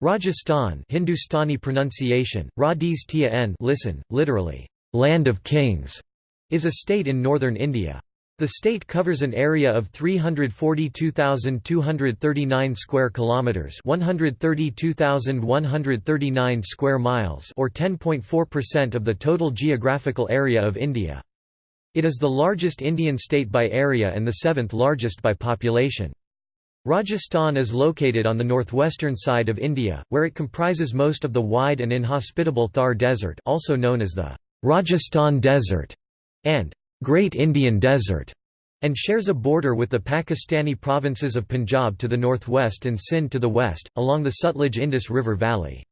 Rajasthan Hindustani pronunciation, Radis listen, literally, land of kings, is a state in northern India. The state covers an area of 342,239 square kilometers, 132,139 square miles, or 10.4% of the total geographical area of India. It is the largest Indian state by area and the seventh largest by population. Rajasthan is located on the northwestern side of India, where it comprises most of the wide and inhospitable Thar Desert also known as the Rajasthan Desert and Great Indian Desert, and shares a border with the Pakistani provinces of Punjab to the northwest and Sindh to the west, along the Sutlej-Indus River valley.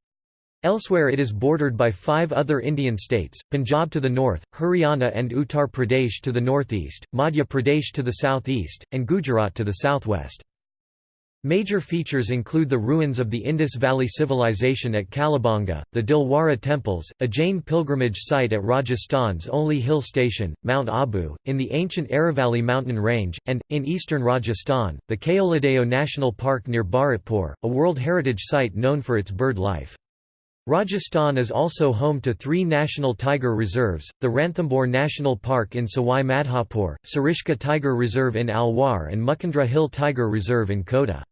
Elsewhere it is bordered by five other Indian states, Punjab to the north, Haryana and Uttar Pradesh to the northeast, Madhya Pradesh to the southeast, and Gujarat to the southwest. Major features include the ruins of the Indus Valley Civilization at Kalibangan, the Dilwara temples, a Jain pilgrimage site at Rajasthan's only hill station, Mount Abu, in the ancient Aravalli mountain range, and, in eastern Rajasthan, the Keoladeo National Park near Bharatpur, a World Heritage Site known for its bird life. Rajasthan is also home to three national tiger reserves, the Ranthambore National Park in Sawai Madhopur, Sariska Tiger Reserve in Alwar and Mukundra Hill Tiger Reserve in Kota.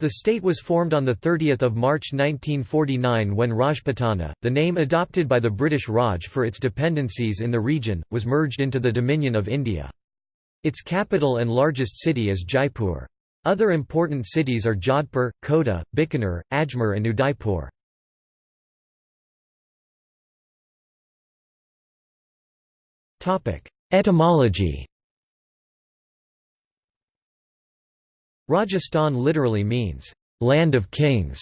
The state was formed on 30 March 1949 when Rajputana, the name adopted by the British Raj for its dependencies in the region, was merged into the Dominion of India. Its capital and largest city is Jaipur. Other important cities are Jodhpur, Kota, Bikaner, Ajmer and Udaipur. Etymology Rajasthan literally means, "...land of kings",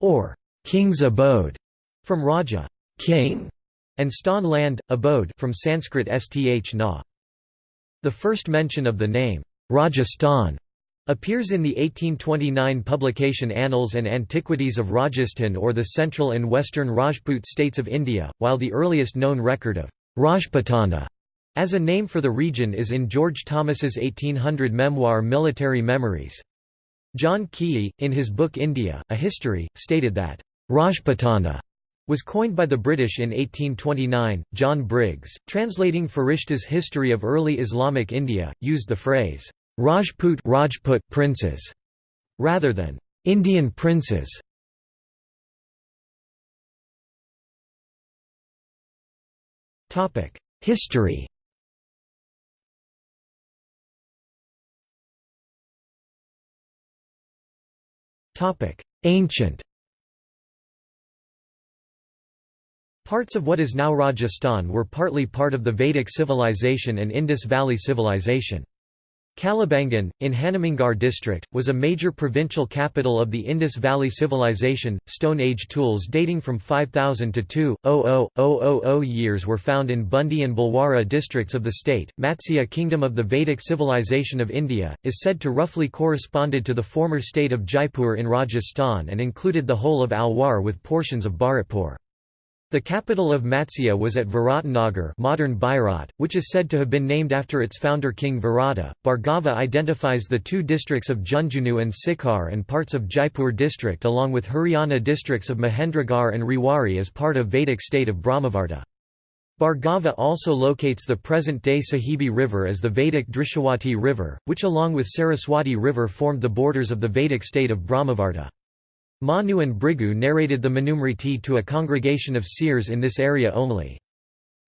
or "...king's abode", from Raja king", and stan land, abode from Sanskrit sth na. The first mention of the name, Rajasthan, appears in the 1829 publication Annals and Antiquities of Rajasthan or the Central and Western Rajput states of India, while the earliest known record of Rajputana as a name for the region is in George Thomas's 1800 memoir Military Memories. John Keay, in his book India, A History, stated that, "...Rajputana." was coined by the British in 1829. John Briggs, translating Ferishta's History of Early Islamic India, used the phrase, Rajput, Rajput princes, rather than Indian princes. History Ancient Parts of what is now Rajasthan were partly part of the Vedic civilization and Indus Valley civilization. Kalibangan, in Hanumangarh district, was a major provincial capital of the Indus Valley Civilization. Stone Age tools dating from 5000 to 2000 years were found in Bundi and Bhilwara districts of the state. Matsya Kingdom of the Vedic civilization of India is said to roughly corresponded to the former state of Jaipur in Rajasthan and included the whole of Alwar with portions of Bharatpur. The capital of Matsya was at Viratnagar modern Bairat, which is said to have been named after its founder King Virata. Bhargava identifies the two districts of Jhunjhunu and Sikar and parts of Jaipur district along with Haryana districts of Mahendragarh and Rewari as part of Vedic state of Brahmavarta. Bhargava also locates the present-day Sahibi River as the Vedic Drishawati River, which along with Saraswati River formed the borders of the Vedic state of Brahmavarta. Manu and Bhrigu narrated the Manusmriti to a congregation of seers in this area only.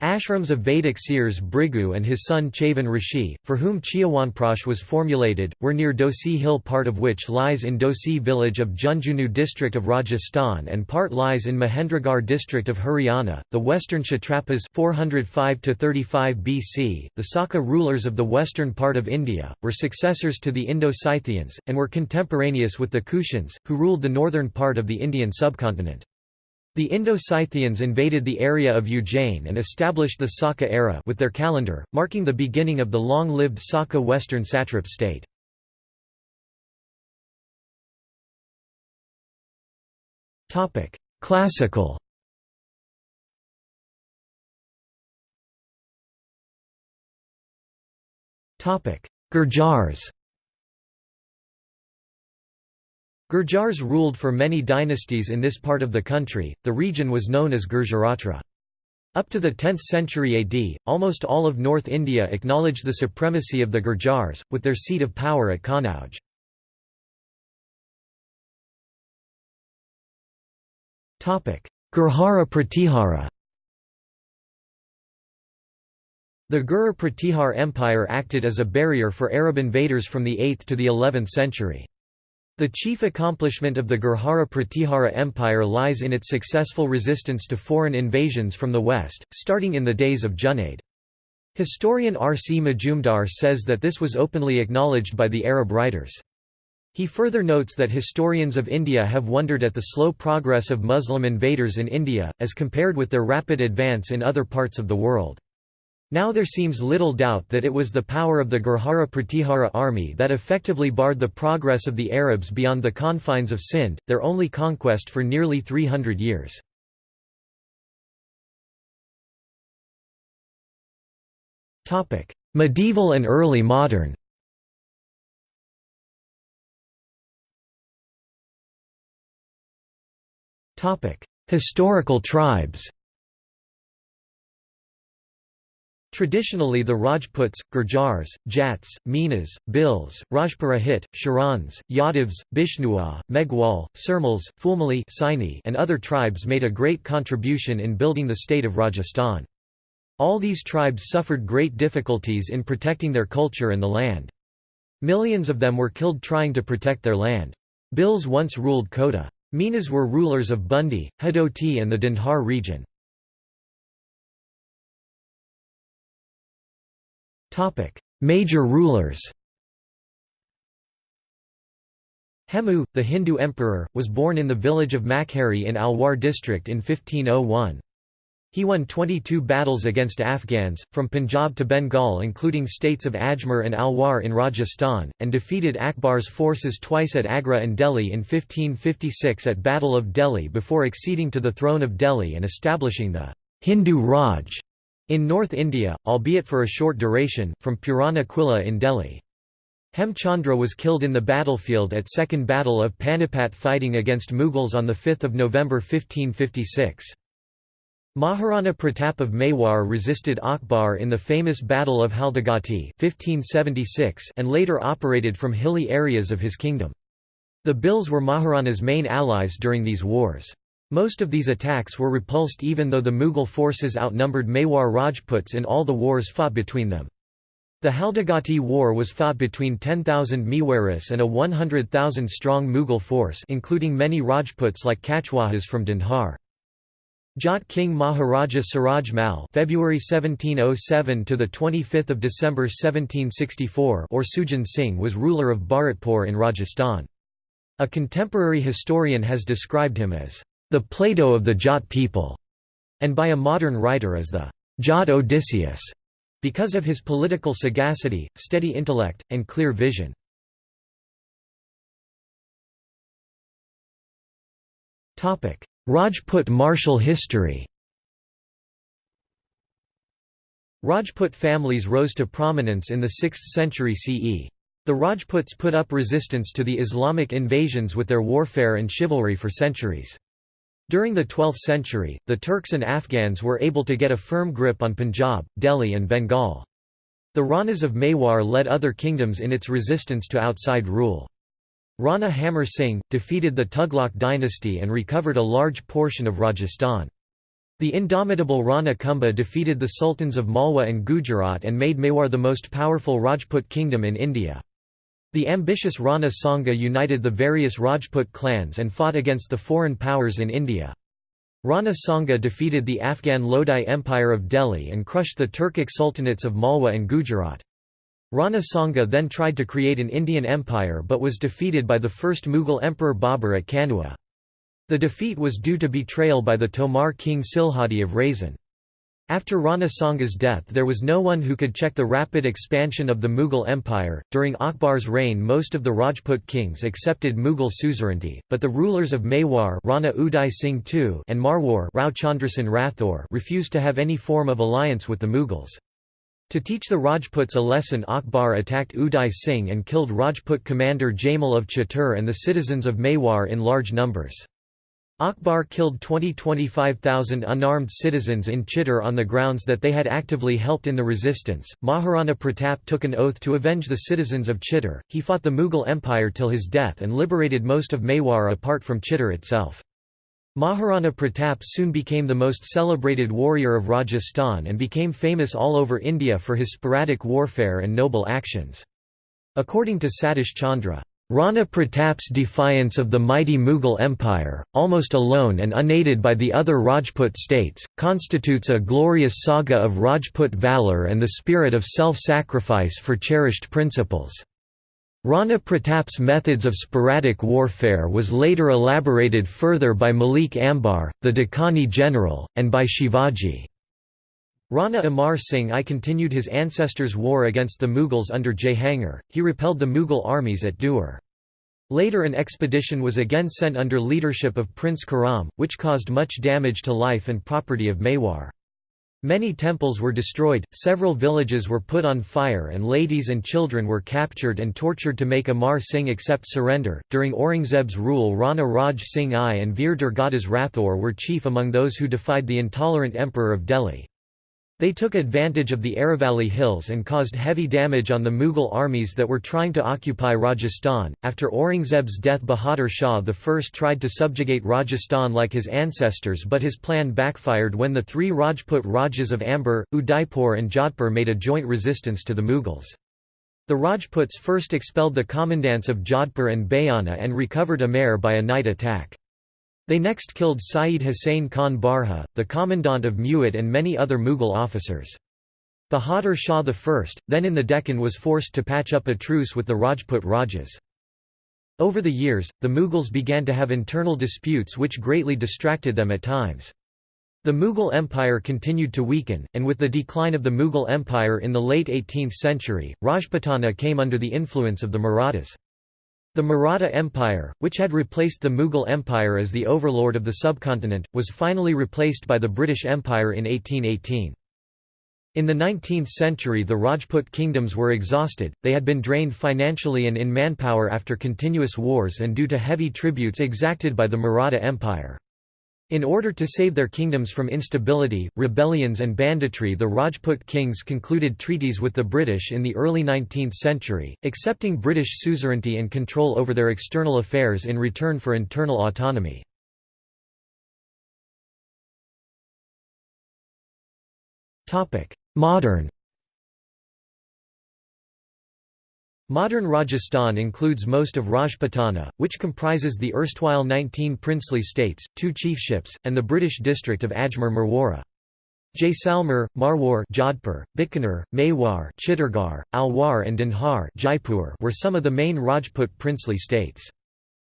Ashrams of Vedic seers Bhrigu and his son Chavan Rishi, for whom Chawanprash was formulated, were near Dhosi Hill part of which lies in Dhosi village of Jhunjhunu district of Rajasthan and part lies in Mahendragarh district of Haryana. The western Kshatrapas 405 BC, the Saka rulers of the western part of India, were successors to the Indo-Scythians, and were contemporaneous with the Kushans, who ruled the northern part of the Indian subcontinent. The Indo-Scythians invaded the area of Ujjain and established the Saka era with their calendar, marking the beginning of the long-lived Saka western satrap state. Topic: Classical Topic: Gurjars Gurjars ruled for many dynasties in this part of the country, the region was known as Gurjaratra. Up to the 10th century AD, almost all of North India acknowledged the supremacy of the Gurjars, with their seat of power at Kannauj. Gurjara Pratihara The Gur Pratihar Empire acted as a barrier for Arab invaders from the 8th to the 11th century. The chief accomplishment of the Gurjara Pratihara Empire lies in its successful resistance to foreign invasions from the west, starting in the days of Junaid. Historian R. C. Majumdar says that this was openly acknowledged by the Arab writers. He further notes that historians of India have wondered at the slow progress of Muslim invaders in India, as compared with their rapid advance in other parts of the world. Now there seems little doubt that it was the power of the Gurjara Pratihara army that effectively barred the progress of the Arabs beyond the confines of Sindh, their only conquest for nearly 300 years. Medieval and early modern Historical tribes Traditionally the Rajputs, Gurjars, Jats, Minas, Bhils, Rajpurohit, Charans, Yadavs, Bishnua, Meghwal, Surmils, Fulmali and other tribes made a great contribution in building the state of Rajasthan. All these tribes suffered great difficulties in protecting their culture and the land. Millions of them were killed trying to protect their land. Bhils once ruled Kota. Minas were rulers of Bundi, Hadoti and the Dhundhar region. Major rulers Hemu, the Hindu emperor, was born in the village of Makheri in Alwar district in 1501. He won 22 battles against Afghans, from Punjab to Bengal including states of Ajmer and Alwar in Rajasthan, and defeated Akbar's forces twice at Agra and Delhi in 1556 at Battle of Delhi before acceding to the throne of Delhi and establishing the Hindu Raj in North India, albeit for a short duration, from Purana Quila in Delhi. Hemchandra was killed in the battlefield at Second Battle of Panipat fighting against Mughals on 5 November 1556. Maharana Pratap of Mewar resisted Akbar in the famous Battle of Haldighati 1576 and later operated from hilly areas of his kingdom. The Bhils were Maharana's main allies during these wars. Most of these attacks were repulsed even though the Mughal forces outnumbered Mewar Rajputs in all the wars fought between them. The Haldighati War was fought between 10,000 Mewaris and a 100,000-strong Mughal force including many Rajputs like Kachwahas from Dhundhar. Jat King Maharaja Suraj Mal February 1707 to the 25th of December 1764 or Sujan Singh was ruler of Bharatpur in Rajasthan. A contemporary historian has described him as the Plato of the Jat people, and by a modern writer as the Jat Odysseus, because of his political sagacity, steady intellect, and clear vision. Rajput martial history Rajput families rose to prominence in the 6th century CE. The Rajputs put up resistance to the Islamic invasions with their warfare and chivalry for centuries. During the 12th century, the Turks and Afghans were able to get a firm grip on Punjab, Delhi and Bengal. The Ranas of Mewar led other kingdoms in its resistance to outside rule. Rana Hamar Singh, defeated the Tughlaq dynasty and recovered a large portion of Rajasthan. The indomitable Rana Kumbha defeated the sultans of Malwa and Gujarat and made Mewar the most powerful Rajput kingdom in India. The ambitious Rana Sanga united the various Rajput clans and fought against the foreign powers in India. Rana Sanga defeated the Afghan Lodi Empire of Delhi and crushed the Turkic sultanates of Malwa and Gujarat. Rana Sanga then tried to create an Indian empire but was defeated by the first Mughal emperor Babur at Kanua. The defeat was due to betrayal by the Tomar king Silhadi of Raisen. After Rana Sanga's death, there was no one who could check the rapid expansion of the Mughal Empire. During Akbar's reign, most of the Rajput kings accepted Mughal suzerainty, but the rulers of Mewar Rana Uday Singh II and Marwar Rao Chandrasen Rathore refused to have any form of alliance with the Mughals. To teach the Rajputs a lesson Akbar attacked Uday Singh and killed Rajput commander Jaimal of Chittor and the citizens of Mewar in large numbers. Akbar killed 20–25,000 unarmed citizens in Chittor on the grounds that they had actively helped in the resistance. Maharana Pratap took an oath to avenge the citizens of Chittor. He fought the Mughal Empire till his death and liberated most of Mewar apart from Chittor itself. Maharana Pratap soon became the most celebrated warrior of Rajasthan and became famous all over India for his sporadic warfare and noble actions. According to Satish Chandra, Rana Pratap's defiance of the mighty Mughal Empire, almost alone and unaided by the other Rajput states, constitutes a glorious saga of Rajput valour and the spirit of self-sacrifice for cherished principles. Rana Pratap's methods of sporadic warfare was later elaborated further by Malik Ambar, the Deccani general, and by Shivaji. Rana Amar Singh I continued his ancestors' war against the Mughals under Jahangir, he repelled the Mughal armies at Dewar. Later an expedition was again sent under leadership of Prince Khurram, which caused much damage to life and property of Mewar. Many temples were destroyed, several villages were put on fire, and ladies and children were captured and tortured to make Amar Singh accept surrender. During Aurangzeb's rule, Rana Raj Singh I and Veer Durgadas Rathore were chief among those who defied the intolerant emperor of Delhi. They took advantage of the Aravalli hills and caused heavy damage on the Mughal armies that were trying to occupy Rajasthan. After Aurangzeb's death, Bahadur Shah I tried to subjugate Rajasthan like his ancestors, but his plan backfired when the three Rajput Rajas of Amber, Udaipur, and Jodhpur made a joint resistance to the Mughals. The Rajputs first expelled the commandants of Jodhpur and Bayana and recovered Amer by a night attack. They next killed Saeed Hussain Khan Barha, the commandant of Mewat and many other Mughal officers. Bahadur Shah I, then in the Deccan was forced to patch up a truce with the Rajput Rajas. Over the years, the Mughals began to have internal disputes which greatly distracted them at times. The Mughal Empire continued to weaken, and with the decline of the Mughal Empire in the late 18th century, Rajputana came under the influence of the Marathas. The Maratha Empire, which had replaced the Mughal Empire as the overlord of the subcontinent, was finally replaced by the British Empire in 1818. In the 19th century the Rajput kingdoms were exhausted, they had been drained financially and in manpower after continuous wars and due to heavy tributes exacted by the Maratha Empire. In order to save their kingdoms from instability, rebellions and banditry the Rajput kings concluded treaties with the British in the early 19th century, accepting British suzerainty and control over their external affairs in return for internal autonomy. Modern Modern Rajasthan includes most of Rajputana, which comprises the erstwhile 19 princely states, two chiefships, and the British district of Ajmer Marwara. Jaisalmer, Marwar Jodhpur, Bikaner, Mewar Chittorgarh, Alwar and Dhanhar Jaipur were some of the main Rajput princely states.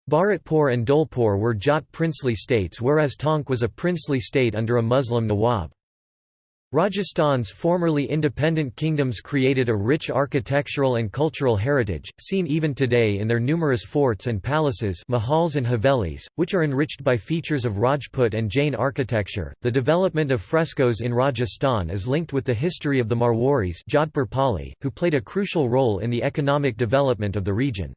Bharatpur and Dholpur were Jat princely states whereas Tonk was a princely state under a Muslim Nawab. Rajasthan's formerly independent kingdoms created a rich architectural and cultural heritage, seen even today in their numerous forts and palaces mahals and havelis, which are enriched by features of Rajput and Jain architecture. The development of frescoes in Rajasthan is linked with the history of the Marwaris Jodhpur Pali, who played a crucial role in the economic development of the region.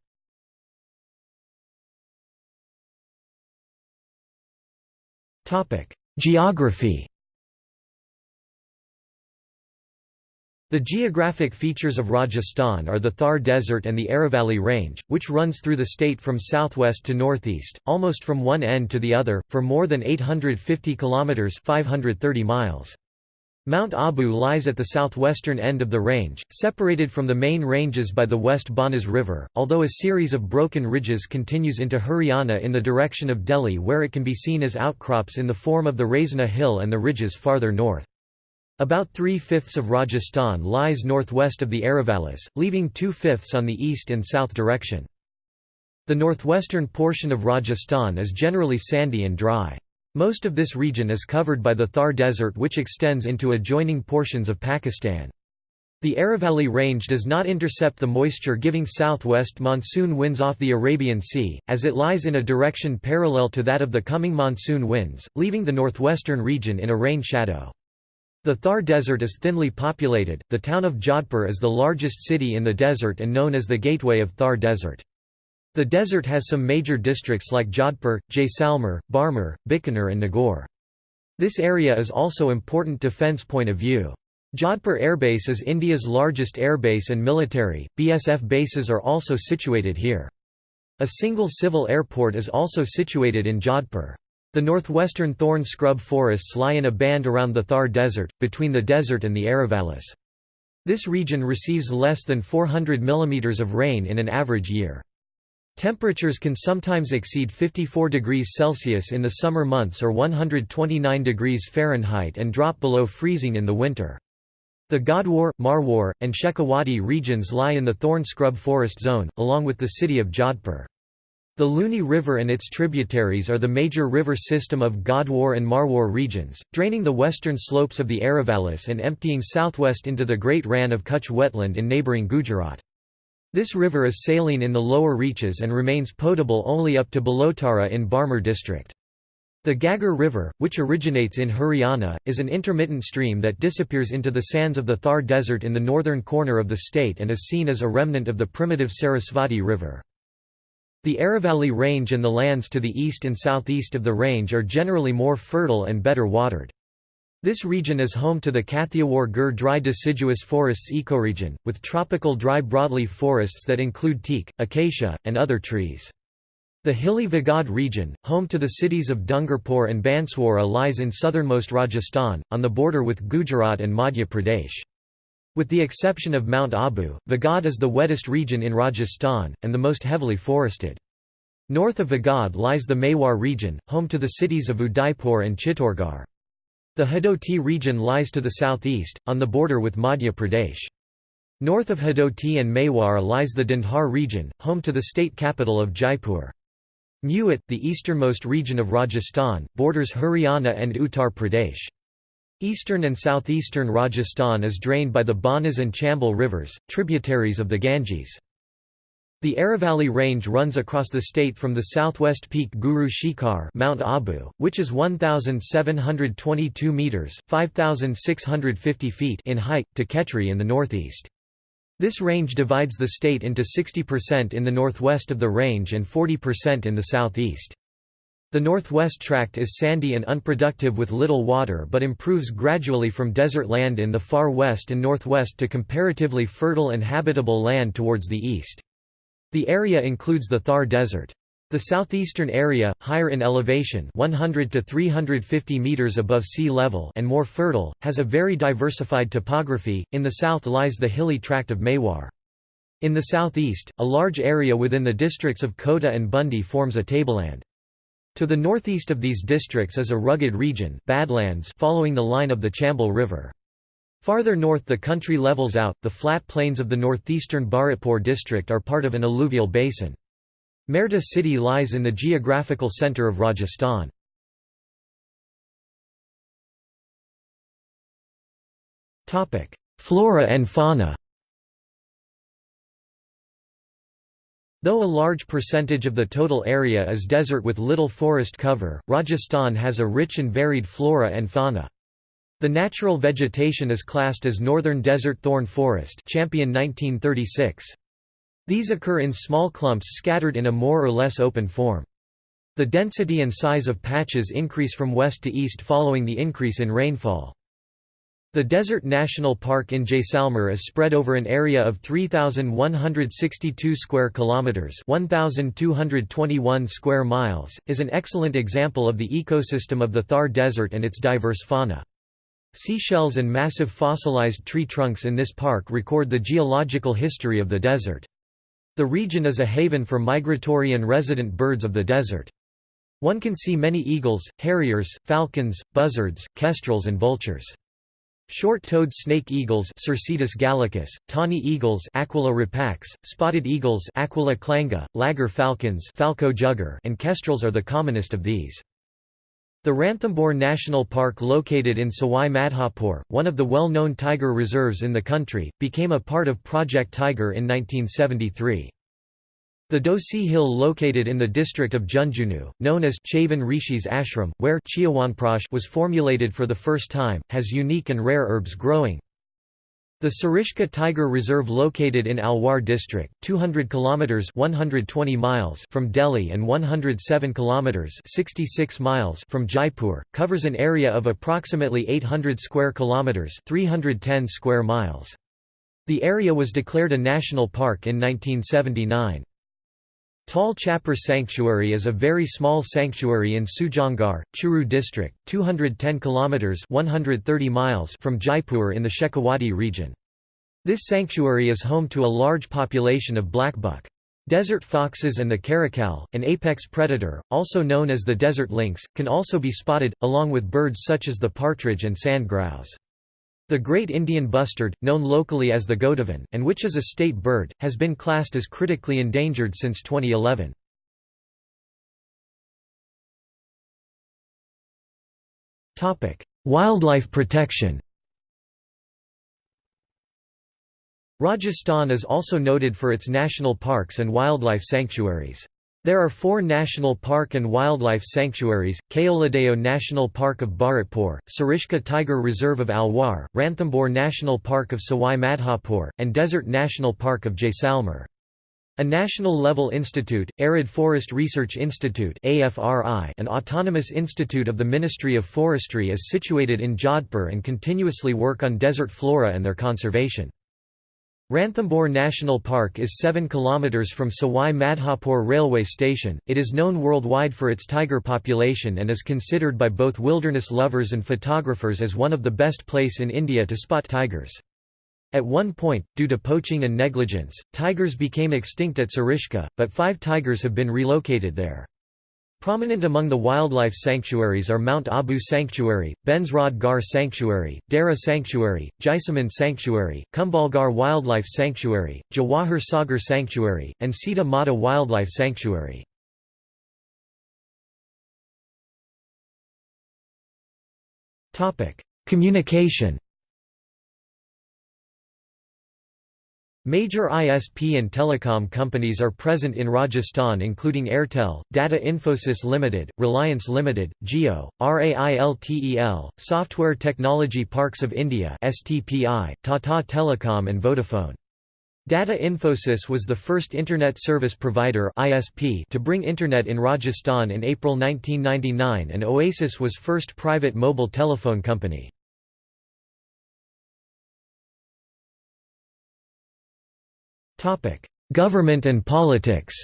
Geography The geographic features of Rajasthan are the Thar Desert and the Aravalli Range, which runs through the state from southwest to northeast, almost from one end to the other, for more than 850 kilometers (530 miles). Mount Abu lies at the southwestern end of the range, separated from the main ranges by the West Banas River, although a series of broken ridges continues into Haryana in the direction of Delhi where it can be seen as outcrops in the form of the Raisina Hill and the ridges farther north. About three-fifths of Rajasthan lies northwest of the Aravallis, leaving two-fifths on the east and south direction. The northwestern portion of Rajasthan is generally sandy and dry. Most of this region is covered by the Thar Desert which extends into adjoining portions of Pakistan. The Aravalli Range does not intercept the moisture-giving southwest monsoon winds off the Arabian Sea, as it lies in a direction parallel to that of the coming monsoon winds, leaving the northwestern region in a rain shadow. The Thar Desert is thinly populated. The town of Jodhpur is the largest city in the desert and known as the gateway of Thar Desert. The desert has some major districts like Jodhpur, Jaisalmer, Barmer, Bikaner and Nagaur. This area is also important defence point of view. Jodhpur Airbase is India's largest airbase and military, BSF bases are also situated here. A single civil airport is also situated in Jodhpur. The northwestern thorn scrub forests lie in a band around the Thar Desert, between the desert and the Aravallis. This region receives less than 400 mm of rain in an average year. Temperatures can sometimes exceed 54 degrees Celsius in the summer months or 129 degrees Fahrenheit and drop below freezing in the winter. The Godwar, Marwar, and Shekhawati regions lie in the thorn scrub forest zone, along with the city of Jodhpur. The Luni River and its tributaries are the major river system of Godwar and Marwar regions, draining the western slopes of the Aravallis and emptying southwest into the Great Rann of Kutch wetland in neighbouring Gujarat. This river is saline in the lower reaches and remains potable only up to Balotara in Barmer district. The Ghaggar River, which originates in Haryana, is an intermittent stream that disappears into the sands of the Thar Desert in the northern corner of the state and is seen as a remnant of the primitive Sarasvati River. The Aravalli Range and the lands to the east and southeast of the range are generally more fertile and better watered. This region is home to the Kathiawar Gur dry deciduous forests ecoregion, with tropical dry broadleaf forests that include teak, acacia, and other trees. The hilly Vagad region, home to the cities of Dungarpur and Banswara lies in southernmost Rajasthan, on the border with Gujarat and Madhya Pradesh. With the exception of Mount Abu, Vagad is the wettest region in Rajasthan, and the most heavily forested. North of Vagad lies the Mewar region, home to the cities of Udaipur and Chittorgarh. The Hadoti region lies to the southeast, on the border with Madhya Pradesh. North of Hadoti and Mewar lies the Dhundhar region, home to the state capital of Jaipur. Mewat, the easternmost region of Rajasthan, borders Haryana and Uttar Pradesh. Eastern and southeastern Rajasthan is drained by the Banas and Chambal rivers, tributaries of the Ganges. The Aravalli Range runs across the state from the southwest peak Guru Shikhar Mount Abu, which is 1,722 metres 5,650 feet in height, to Khetri in the northeast. This range divides the state into 60% in the northwest of the range and 40% in the southeast. The northwest tract is sandy and unproductive with little water but improves gradually from desert land in the far west and northwest to comparatively fertile and habitable land towards the east. The area includes the Thar Desert. The southeastern area, higher in elevation 100 to 350 meters above sea level and more fertile, has a very diversified topography. In the south lies the hilly tract of Mewar. In the southeast, a large area within the districts of Kota and Bundi forms a tableland. To the northeast of these districts is a rugged region Badlands following the line of the Chambal River. Farther north the country levels out, the flat plains of the northeastern Bharatpur district are part of an alluvial basin. Merta city lies in the geographical centre of Rajasthan. Flora and fauna Though a large percentage of the total area is desert with little forest cover, Rajasthan has a rich and varied flora and fauna. The natural vegetation is classed as Northern Desert Thorn Forest Champion 1936. These occur in small clumps scattered in a more or less open form. The density and size of patches increase from west to east following the increase in rainfall. The Desert National Park in Jaisalmer is spread over an area of 3162 square kilometers, 1221 square miles, is an excellent example of the ecosystem of the Thar Desert and its diverse fauna. Seashells and massive fossilized tree trunks in this park record the geological history of the desert. The region is a haven for migratory and resident birds of the desert. One can see many eagles, harriers, falcons, buzzards, kestrels and vultures. Short-toed snake eagles Circaetus gallicus, tawny eagles Aquila rapax, spotted eagles Aquila clanga, laggar falcons Falco jugger and kestrels are the commonest of these. The Ranthambore National Park located in Sawai Madhopur, one of the well-known tiger reserves in the country, became a part of Project Tiger in 1973. The Dhosi Hill located in the district of Jhunjhunu, known as Chavan Rishi's ashram, where was formulated for the first time, has unique and rare herbs growing. The Sariska Tiger Reserve located in Alwar district, 200 kilometers 120 miles from Delhi and 107 kilometers 66 miles from Jaipur, covers an area of approximately 800 square kilometers 310 square miles. The area was declared a national park in 1979. Tal Chapar Sanctuary is a very small sanctuary in Sujangarh, Churu district, 210 kilometers (130 miles) from Jaipur in the Shekhawati region. This sanctuary is home to a large population of blackbuck. Desert foxes and the caracal, an apex predator, also known as the desert lynx, can also be spotted, along with birds such as the partridge and sand grouse. The Great Indian Bustard, known locally as the Godavan, and which is a state bird, has been classed as critically endangered since 2011. Wildlife protection Rajasthan is also noted for its national parks and wildlife sanctuaries. There are four national park and wildlife sanctuaries, Keoladeo National Park of Bharatpur, Sariska Tiger Reserve of Alwar, Ranthambore National Park of Sawai Madhopur, and Desert National Park of Jaisalmer. A national-level institute, Arid Forest Research Institute an autonomous institute of the Ministry of Forestry is situated in Jodhpur and continuously work on desert flora and their conservation. Ranthambore National Park is 7 km from Sawai Madhopur railway station. It is known worldwide for its tiger population and is considered by both wilderness lovers and photographers as one of the best place in India to spot tigers. At one point, due to poaching and negligence, tigers became extinct at Sariska, but five tigers have been relocated there. Prominent among the wildlife sanctuaries are Mount Abu Sanctuary, Bensrod Gar Sanctuary, Dara Sanctuary, Jaisaman Sanctuary, Kumbhalgarh Wildlife Sanctuary, Jawahar Sagar Sanctuary, and Sita Mata Wildlife Sanctuary. Communication Major ISP and telecom companies are present in Rajasthan including Airtel, Data Infosys Limited, Reliance Limited, Jio, RAILTEL, Software Technology Parks of India STPI, Tata Telecom and Vodafone. Data Infosys was the first Internet Service Provider ISP to bring Internet in Rajasthan in April 1999 and Oasis was first private mobile telephone company. Government and politics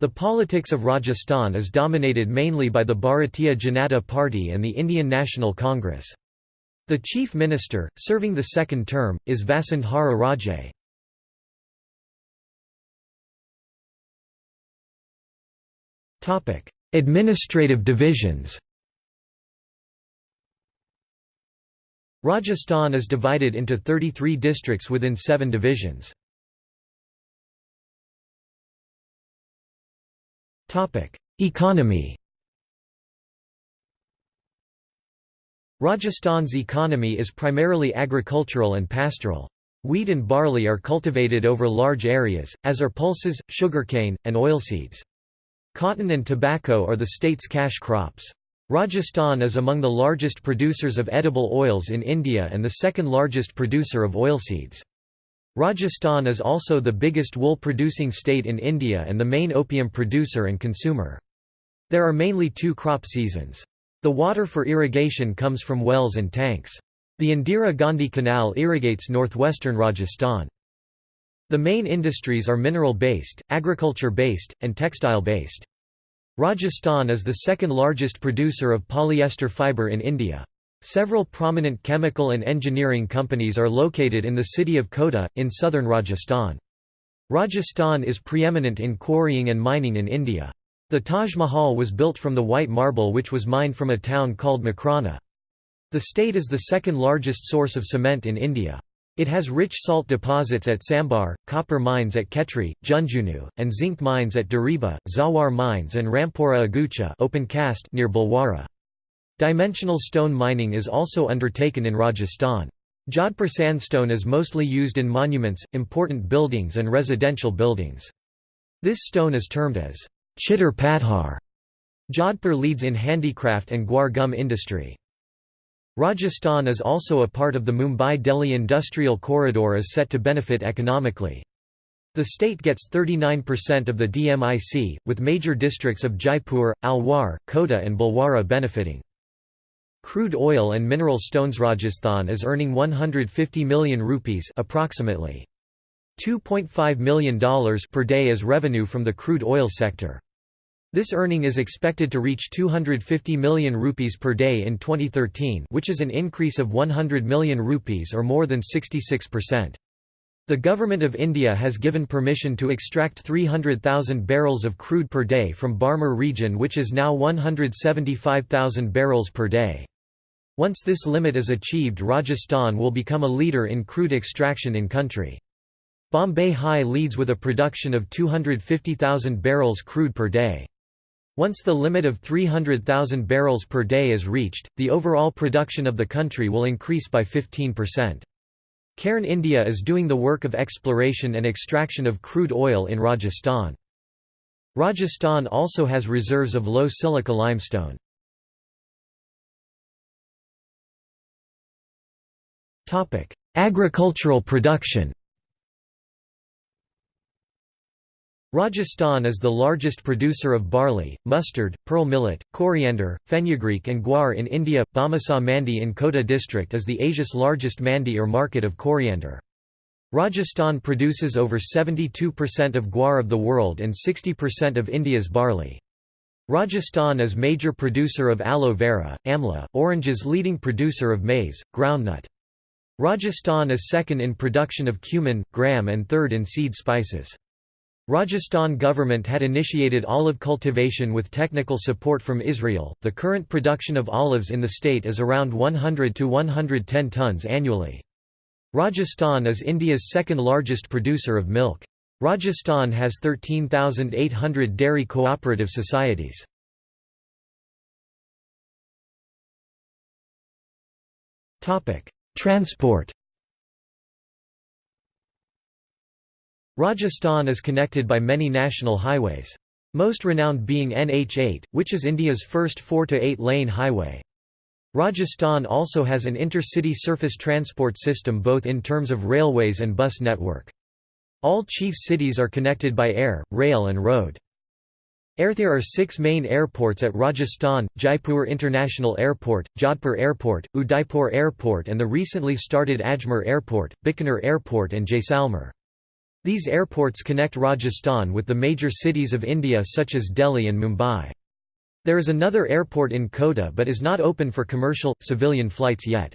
The politics of Rajasthan is dominated mainly by the Bharatiya Janata Party and the Indian National Congress. The chief minister, serving the second term, is Vasundhara Raje. Administrative divisions Rajasthan is divided into 33 districts within seven divisions. Economy Rajasthan's economy is primarily agricultural and pastoral. Wheat and barley are cultivated over large areas, as are pulses, sugarcane, and oilseeds. Cotton and tobacco are the state's cash crops. Rajasthan is among the largest producers of edible oils in India and the second largest producer of oilseeds. Rajasthan is also the biggest wool-producing state in India and the main opium producer and consumer. There are mainly two crop seasons. The water for irrigation comes from wells and tanks. The Indira Gandhi Canal irrigates northwestern Rajasthan. The main industries are mineral-based, agriculture-based, and textile-based. Rajasthan is the second largest producer of polyester fibre in India. Several prominent chemical and engineering companies are located in the city of Kota, in southern Rajasthan. Rajasthan is preeminent in quarrying and mining in India. The Taj Mahal was built from the white marble which was mined from a town called Makrana. The state is the second largest source of cement in India. It has rich salt deposits at Sambhar, copper mines at Khetri, Jhunjhunu, and zinc mines at Dariba, Zawar mines and Rampura Agucha open cast near Bulwara. Dimensional stone mining is also undertaken in Rajasthan. Jodhpur sandstone is mostly used in monuments, important buildings and residential buildings. This stone is termed as chitter Pathar. Jodhpur leads in handicraft and guar gum industry. Rajasthan is also a part of the Mumbai-Delhi industrial corridor is set to benefit economically. The state gets 39% of the DMIC, with major districts of Jaipur, Alwar, Kota and Bhilwara benefiting. Crude oil and mineral stones Rajasthan is earning 150 million rupees approximately $2.5 million per day as revenue from the crude oil sector. This earning is expected to reach 250 million rupees per day in 2013 which is an increase of 100 million rupees or more than 66%. The Government of India has given permission to extract 300,000 barrels of crude per day from Barmer region which is now 175,000 barrels per day. Once this limit is achieved Rajasthan will become a leader in crude extraction in country. Bombay High leads with a production of 250,000 barrels crude per day. Once the limit of 300,000 barrels per day is reached, the overall production of the country will increase by 15%. Cairn India is doing the work of exploration and extraction of crude oil in Rajasthan. Rajasthan also has reserves of low silica limestone. Agricultural production Rajasthan is the largest producer of barley, mustard, pearl millet, coriander, fenugreek and guar in India. Bamasa Mandi in Kota district is the Asia's largest mandi or market of coriander. Rajasthan produces over 72% of guar of the world and 60% of India's barley. Rajasthan is major producer of aloe vera, amla, oranges leading producer of maize, groundnut. Rajasthan is second in production of cumin, gram and third in seed spices. Rajasthan government had initiated olive cultivation with technical support from Israel. The current production of olives in the state is around 100 to 110 tons annually. Rajasthan is India's second largest producer of milk. Rajasthan has 13,800 dairy cooperative societies. Transport Rajasthan is connected by many national highways. Most renowned being NH8, which is India's first 4 to 8 lane highway. Rajasthan also has an intercity surface transport system both in terms of railways and bus network. All chief cities are connected by air, rail and road. Air There are six main airports at Rajasthan, Jaipur International Airport, Jodhpur Airport, Udaipur Airport and the recently started Ajmer Airport, Bikaner Airport and Jaisalmer. These airports connect Rajasthan with the major cities of India such as Delhi and Mumbai. There is another airport in Kota but is not open for commercial, civilian flights yet.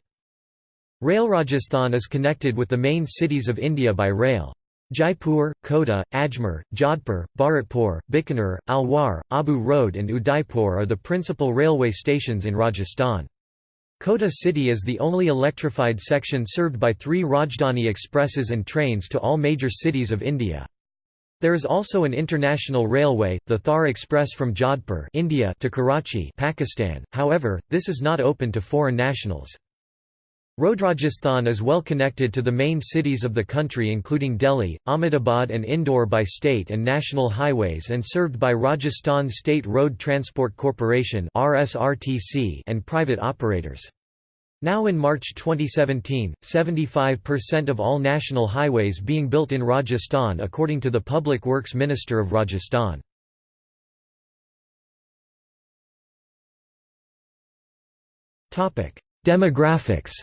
Rail Rajasthan is connected with the main cities of India by rail. Jaipur, Kota, Ajmer, Jodhpur, Bharatpur, Bikaner, Alwar, Abu Road and Udaipur are the principal railway stations in Rajasthan. Kota city is the only electrified section served by three Rajdhani expresses and trains to all major cities of India. There is also an international railway, the Thar Express from Jodhpur India to Karachi Pakistan, however, this is not open to foreign nationals. Rajasthan is well connected to the main cities of the country including Delhi, Ahmedabad and Indore by state and national highways and served by Rajasthan State Road Transport Corporation and private operators. Now in March 2017, 75% of all national highways being built in Rajasthan according to the Public Works Minister of Rajasthan. Demographics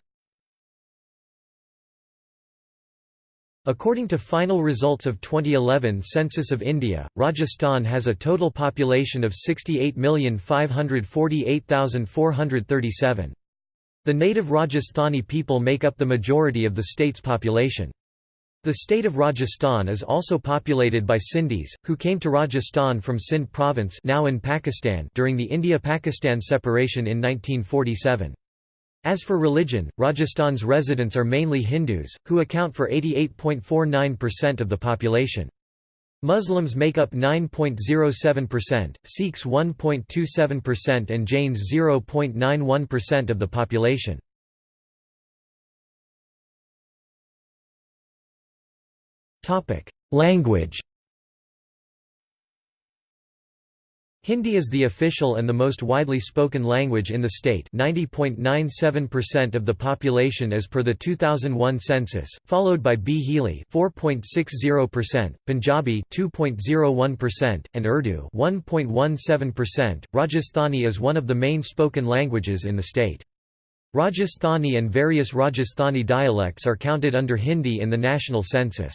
According to final results of 2011 Census of India, Rajasthan has a total population of 68,548,437. The native Rajasthani people make up the majority of the state's population. The state of Rajasthan is also populated by Sindhis, who came to Rajasthan from Sindh province now in Pakistan during the India-Pakistan separation in 1947. As for religion, Rajasthan's residents are mainly Hindus, who account for 88.49% of the population. Muslims make up 9.07%, Sikhs 1.27% and Jains 0.91% of the population. Language Hindi is the official and the most widely spoken language in the state 90.97% of the population as per the 2001 census, followed by Bhili 4.60%, Punjabi 2.01%, and Urdu 1.17%. Rajasthani is one of the main spoken languages in the state. Rajasthani and various Rajasthani dialects are counted under Hindi in the national census.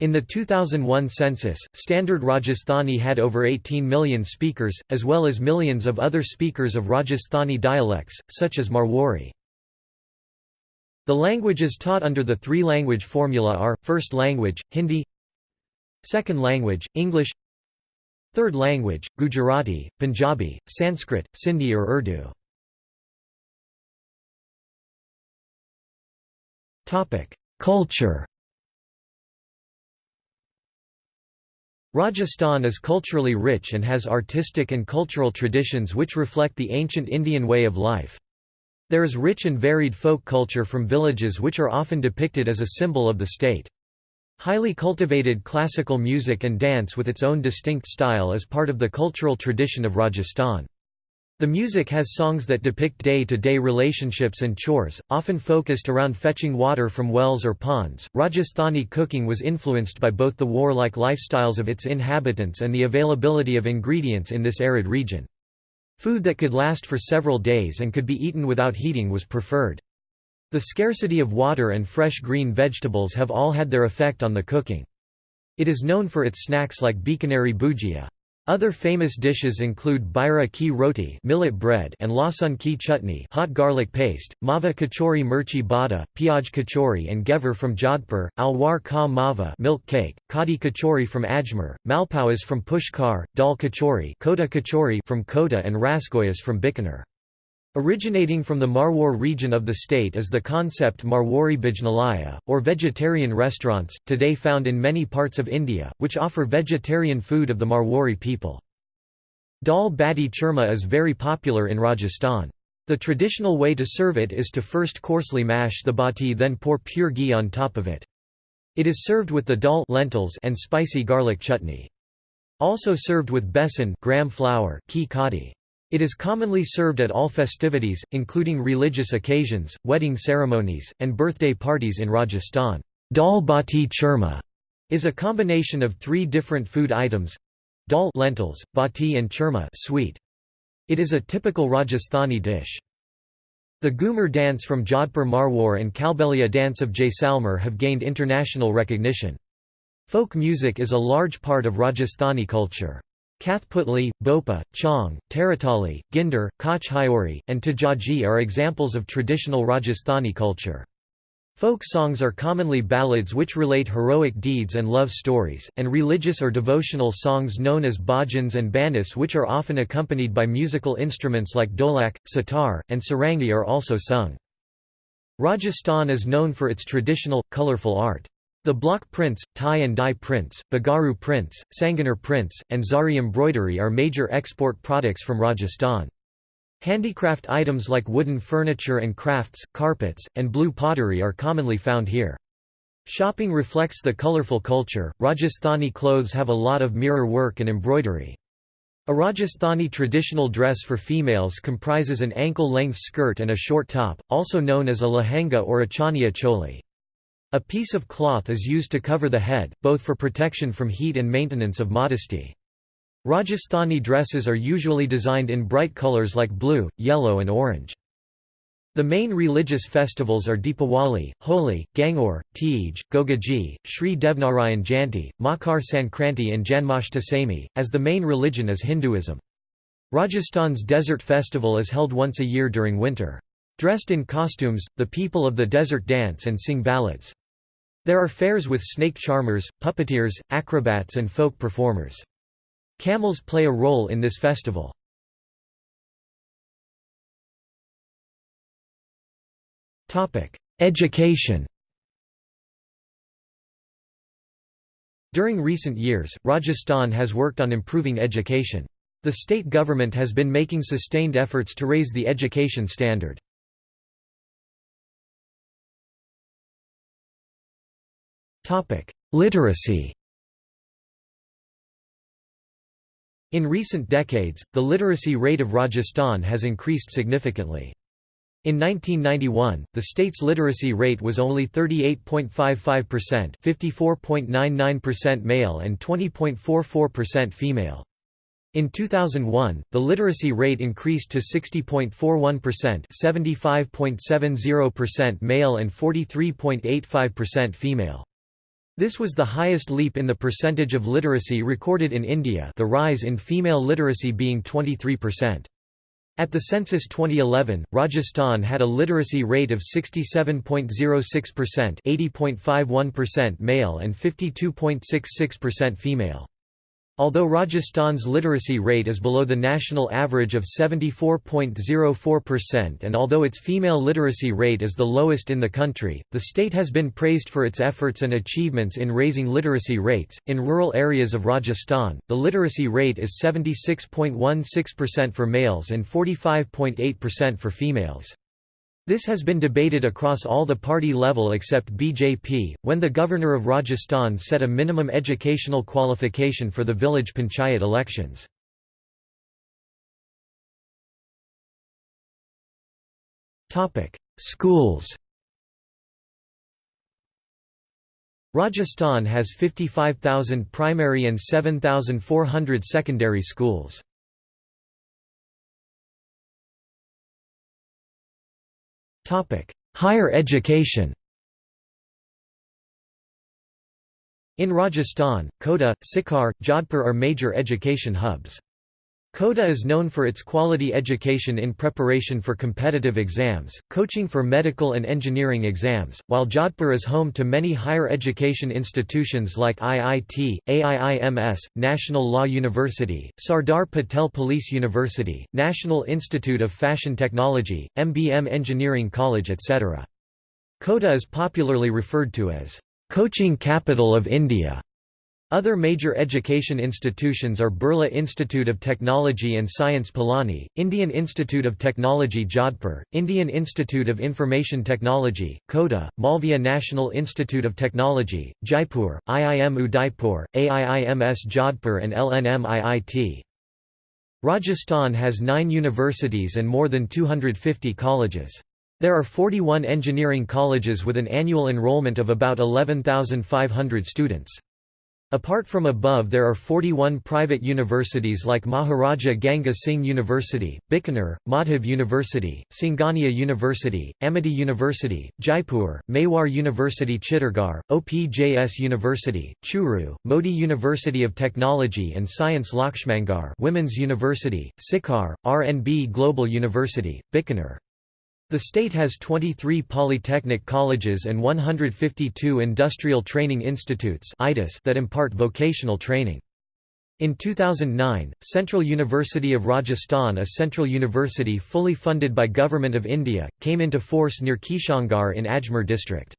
In the 2001 census, Standard Rajasthani had over 18 million speakers, as well as millions of other speakers of Rajasthani dialects, such as Marwari. The languages taught under the three-language formula are, first language, Hindi Second language, English Third language, Gujarati, Punjabi, Sanskrit, Sindhi or Urdu Culture Rajasthan is culturally rich and has artistic and cultural traditions which reflect the ancient Indian way of life. There is rich and varied folk culture from villages which are often depicted as a symbol of the state. Highly cultivated classical music and dance with its own distinct style is part of the cultural tradition of Rajasthan. The music has songs that depict day-to-day -day relationships and chores, often focused around fetching water from wells or ponds. Rajasthani cooking was influenced by both the warlike lifestyles of its inhabitants and the availability of ingredients in this arid region. Food that could last for several days and could be eaten without heating was preferred. The scarcity of water and fresh green vegetables have all had their effect on the cooking. It is known for its snacks like Bikaneri bhujia. Other famous dishes include baira ki roti millet bread and lasun ki chutney hot garlic paste, mava kachori mirchi bada, piyaj kachori and ghevar from Jodhpur, alwar ka mava milk cake, kadi kachori from Ajmer, malpuas from Pushkar, dal kachori, kota kachori from Kota and rasgullas from Bikaner. Originating from the Marwar region of the state is the concept Marwari Bhojnalaya, or vegetarian restaurants, today found in many parts of India, which offer vegetarian food of the Marwari people. Dal bati churma is very popular in Rajasthan. The traditional way to serve it is to first coarsely mash the bati then pour pure ghee on top of it. It is served with the dal lentils and spicy garlic chutney. Also served with besan gram flour ki. It is commonly served at all festivities, including religious occasions, wedding ceremonies, and birthday parties in Rajasthan. Dal bati churma is a combination of three different food items dal lentils, bati and churma sweet. It is a typical Rajasthani dish. The Ghumar dance from Jodhpur Marwar and Kalbelia dance of Jaisalmer have gained international recognition. Folk music is a large part of Rajasthani culture. Kathputli, Bhopa, Chong, Taratali, Ginder, Hyori, and Tejaji are examples of traditional Rajasthani culture. Folk songs are commonly ballads which relate heroic deeds and love stories, and religious or devotional songs known as bhajans and banis which are often accompanied by musical instruments like dholak, sitar, and sarangi are also sung. Rajasthan is known for its traditional, colourful art. The block prints, tie and dye prints, Bagru prints, sanganer prints, and zari embroidery are major export products from Rajasthan. Handicraft items like wooden furniture and crafts, carpets, and blue pottery are commonly found here. Shopping reflects the colorful culture. Rajasthani clothes have a lot of mirror work and embroidery. A Rajasthani traditional dress for females comprises an ankle-length skirt and a short top, also known as a lehenga or a chaniya choli. A piece of cloth is used to cover the head, both for protection from heat and maintenance of modesty. Rajasthani dresses are usually designed in bright colors like blue, yellow and orange. The main religious festivals are Deepawali, Holi, Gangaur, Teej, Gogaji, Sri Devnarayan Jayanti, Makar Sankranti and Janmashtami, as the main religion is Hinduism. Rajasthan's desert festival is held once a year during winter. Dressed in costumes, the people of the desert dance and sing ballads. There are fairs with snake charmers, puppeteers, acrobats and folk performers. Camels play a role in this festival. Education During recent years, Rajasthan has worked on improving education. The state government has been making sustained efforts to raise the education standard. Literacy In recent decades, the literacy rate of Rajasthan has increased significantly. In 1991, the state's literacy rate was only 38.55% 54.99% male and 20.44% female. In 2001, the literacy rate increased to 60.41% 75.70% male and 43.85% female. This was the highest leap in the percentage of literacy recorded in India the rise in female literacy being 23%. At the census 2011, Rajasthan had a literacy rate of 67.06% 80.51% male and 52.66% female. Although Rajasthan's literacy rate is below the national average of 74.04% and although its female literacy rate is the lowest in the country, the state has been praised for its efforts and achievements in raising literacy rates. In rural areas of Rajasthan, the literacy rate is 76.16% for males and 45.8% for females. This has been debated across all the party level except BJP, when the governor of Rajasthan set a minimum educational qualification for the village panchayat elections. Schools Rajasthan has 55,000 primary and 7,400 secondary schools. Higher education In Rajasthan, Kota, Sikar, Jodhpur are major education hubs. Kota is known for its quality education in preparation for competitive exams, coaching for medical and engineering exams, while Jodhpur is home to many higher education institutions like IIT, AIIMS, National Law University, Sardar Patel Police University, National Institute of Fashion Technology, MBM Engineering College etc. Kota is popularly referred to as, "...coaching capital of India." Other major education institutions are Birla Institute of Technology and Science Pilani, Indian Institute of Technology Jodhpur, Indian Institute of Information Technology, Kota, Malviya National Institute of Technology, Jaipur, IIM Udaipur, AIIMS Jodhpur and LNM Rajasthan has nine universities and more than 250 colleges. There are 41 engineering colleges with an annual enrollment of about 11,500 students. Apart from above there are 41 private universities like Maharaja Ganga Singh University, Bikaner, Madhav University, Singhania University, Amity University, Jaipur, Mewar University Chittorgarh, OPJS University, Churu, Mody University of Technology and Science Lakshmangarh Women's University, Sikar, RNB Global University, Bikaner. The state has 23 polytechnic colleges and 152 industrial training institutes that impart vocational training. In 2009, Central University of Rajasthan a central university fully funded by Government of India, came into force near Kishangarh in Ajmer district.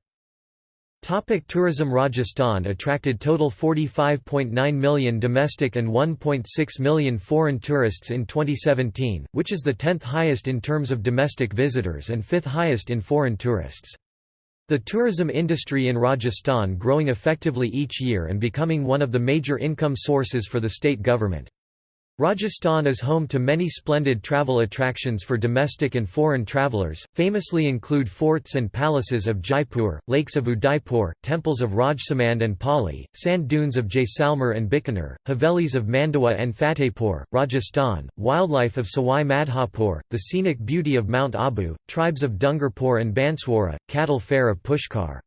Topic tourism Rajasthan attracted total 45.9 million domestic and 1.6 million foreign tourists in 2017, which is the 10th highest in terms of domestic visitors and 5th highest in foreign tourists. The tourism industry in Rajasthan growing effectively each year and becoming one of the major income sources for the state government. Rajasthan is home to many splendid travel attractions for domestic and foreign travellers, famously include forts and palaces of Jaipur, lakes of Udaipur, temples of Rajsamand and Pali, sand dunes of Jaisalmer and Bikaner, Havelis of Mandawa and Fatehpur, Rajasthan, wildlife of Sawai Madhopur, the scenic beauty of Mount Abu, tribes of Dungarpur and Banswara, cattle fair of Pushkar.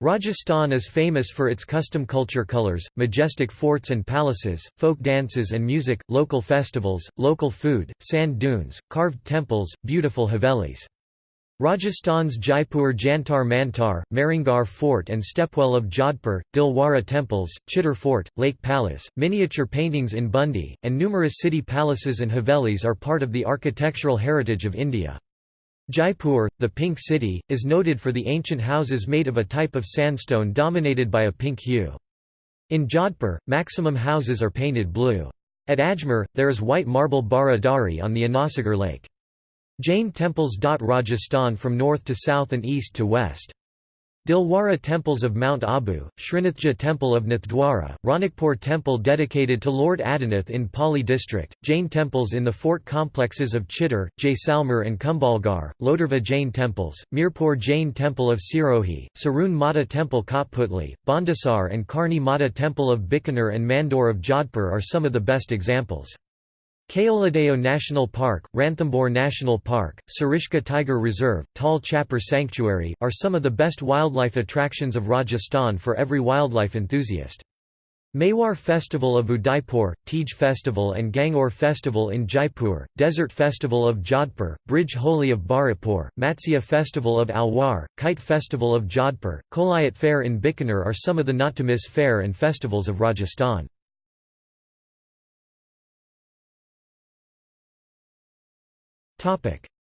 Rajasthan is famous for its custom culture colors, majestic forts and palaces, folk dances and music, local festivals, local food, sand dunes, carved temples, beautiful havelis. Rajasthan's Jaipur Jantar Mantar, Mehrangarh Fort and Stepwell of Jodhpur, Dilwara temples, Chittor Fort, Lake Palace, miniature paintings in Bundi, and numerous city palaces and havelis are part of the architectural heritage of India. Jaipur, the Pink City, is noted for the ancient houses made of a type of sandstone dominated by a pink hue. In Jodhpur, maximum houses are painted blue. At Ajmer, there is white marble Bara Dari on the Anasagar lake. Jain temples dot Rajasthan from north to south and east to west. Dilwara temples of Mount Abu, Srinathji temple of Nathdwara, Ranakpur temple dedicated to Lord Adinath in Pali district, Jain temples in the fort complexes of Chittor, Jaisalmer and Kumbhalgarh, Lodurva Jain temples, Mirpur Jain temple of Sirohi, Sarun Mata temple Kotputli, Bhandasar and Karni Mata temple of Bikaner and Mandor of Jodhpur are some of the best examples. Keoladeo National Park, Ranthambore National Park, Sariska Tiger Reserve, Tal Chapar Sanctuary, are some of the best wildlife attractions of Rajasthan for every wildlife enthusiast. Mewar Festival of Udaipur, Teej Festival and Gangaur Festival in Jaipur, Desert Festival of Jodhpur, Braj Holi of Bharatpur, Matsya Festival of Alwar, Kite Festival of Jodhpur, Kolayat Fair in Bikaner are some of the not-to-miss fair and festivals of Rajasthan.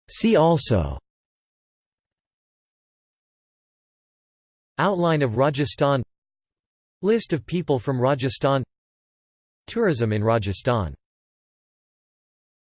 See also Outline of Rajasthan List of people from Rajasthan Tourism in Rajasthan